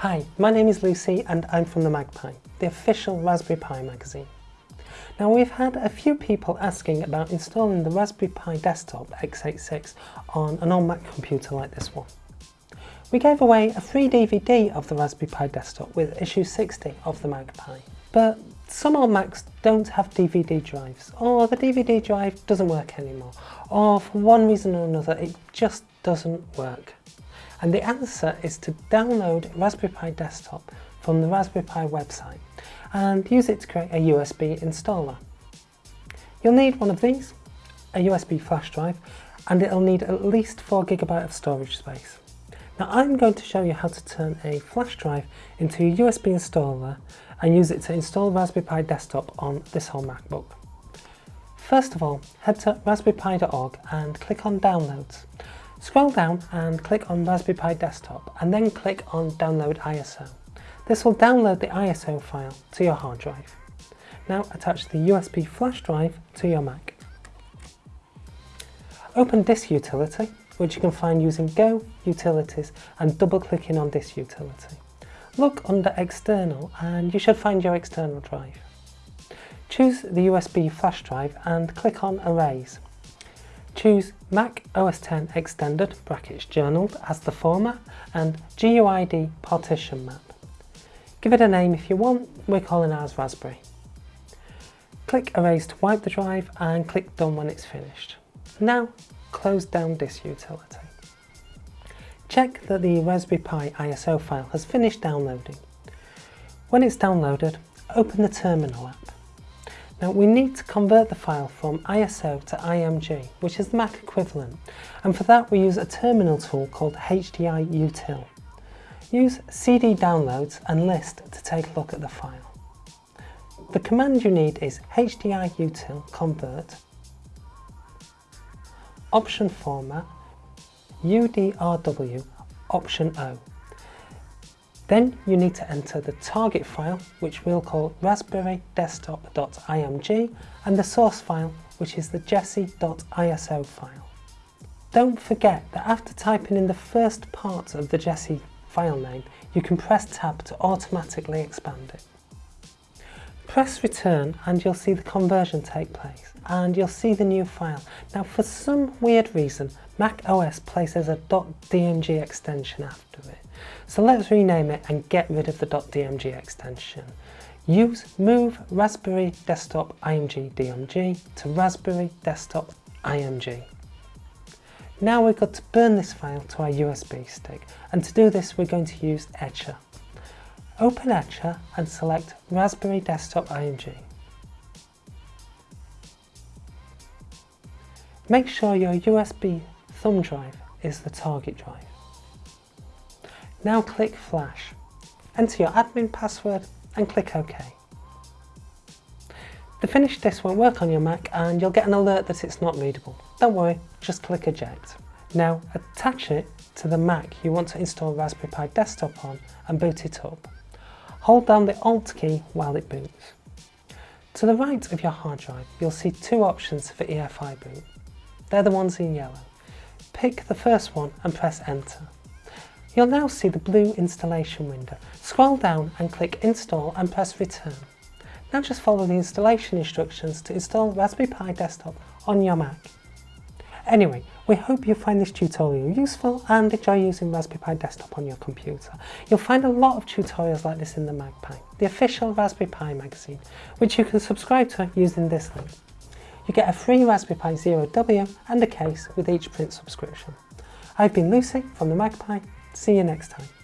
Hi, my name is Lucy and I'm from the MagPi, the official Raspberry Pi magazine. Now we've had a few people asking about installing the Raspberry Pi Desktop x86 on an old Mac computer like this one. We gave away a free DVD of the Raspberry Pi Desktop with issue 60 of the MagPi. But some old Macs don't have DVD drives, or the DVD drive doesn't work anymore, or for one reason or another it just doesn't work. And the answer is to download Raspberry Pi Desktop from the Raspberry Pi website and use it to create a USB installer. You'll need one of these, a USB flash drive, and it'll need at least 4GB of storage space. Now I'm going to show you how to turn a flash drive into a USB installer and use it to install Raspberry Pi Desktop on this whole MacBook. First of all, head to raspberrypi.org and click on Downloads. Scroll down and click on Raspberry Pi Desktop and then click on Download ISO. This will download the ISO file to your hard drive. Now attach the USB flash drive to your Mac. Open Disk Utility, which you can find using Go, Utilities and double clicking on this utility. Look under External and you should find your external drive. Choose the USB flash drive and click on Erase. Choose Mac OS X Extended brackets journaled as the format and GUID partition map. Give it a name if you want, we're calling ours Raspberry. Click Erase to wipe the drive and click Done when it's finished. Now close down this utility. Check that the Raspberry Pi ISO file has finished downloading. When it's downloaded, open the Terminal app. Now we need to convert the file from ISO to IMG, which is the Mac equivalent, and for that we use a terminal tool called hdiutil. Use CD downloads and list to take a look at the file. The command you need is hdiutil convert, option format, UDRW option O. Then you need to enter the target file, which we'll call raspberry-desktop.img, and the source file, which is the jessie.iso file. Don't forget that after typing in the first part of the Jessie file name, you can press tab to automatically expand it. Press return and you'll see the conversion take place and you'll see the new file. Now for some weird reason Mac OS places a .dmg extension after it. So let's rename it and get rid of the .dmg extension. Use move raspberry desktop img dmg to raspberry desktop img. Now we've got to burn this file to our USB stick and to do this we're going to use Etcher. Open Etcher and select Raspberry Desktop IMG. Make sure your USB thumb drive is the target drive. Now click Flash. Enter your admin password and click OK. The finished disk won't work on your Mac and you'll get an alert that it's not readable. Don't worry, just click Eject. Now attach it to the Mac you want to install Raspberry Pi Desktop on and boot it up. Hold down the Alt key while it boots. To the right of your hard drive, you'll see two options for EFI boot. They're the ones in yellow. Pick the first one and press enter. You'll now see the blue installation window. Scroll down and click install and press return. Now just follow the installation instructions to install Raspberry Pi Desktop on your Mac. Anyway, we hope you find this tutorial useful and enjoy using Raspberry Pi Desktop on your computer. You'll find a lot of tutorials like this in the MagPi, the official Raspberry Pi magazine, which you can subscribe to using this link. You get a free Raspberry Pi Zero W and a case with each print subscription. I've been Lucy from the MagPi. See you next time.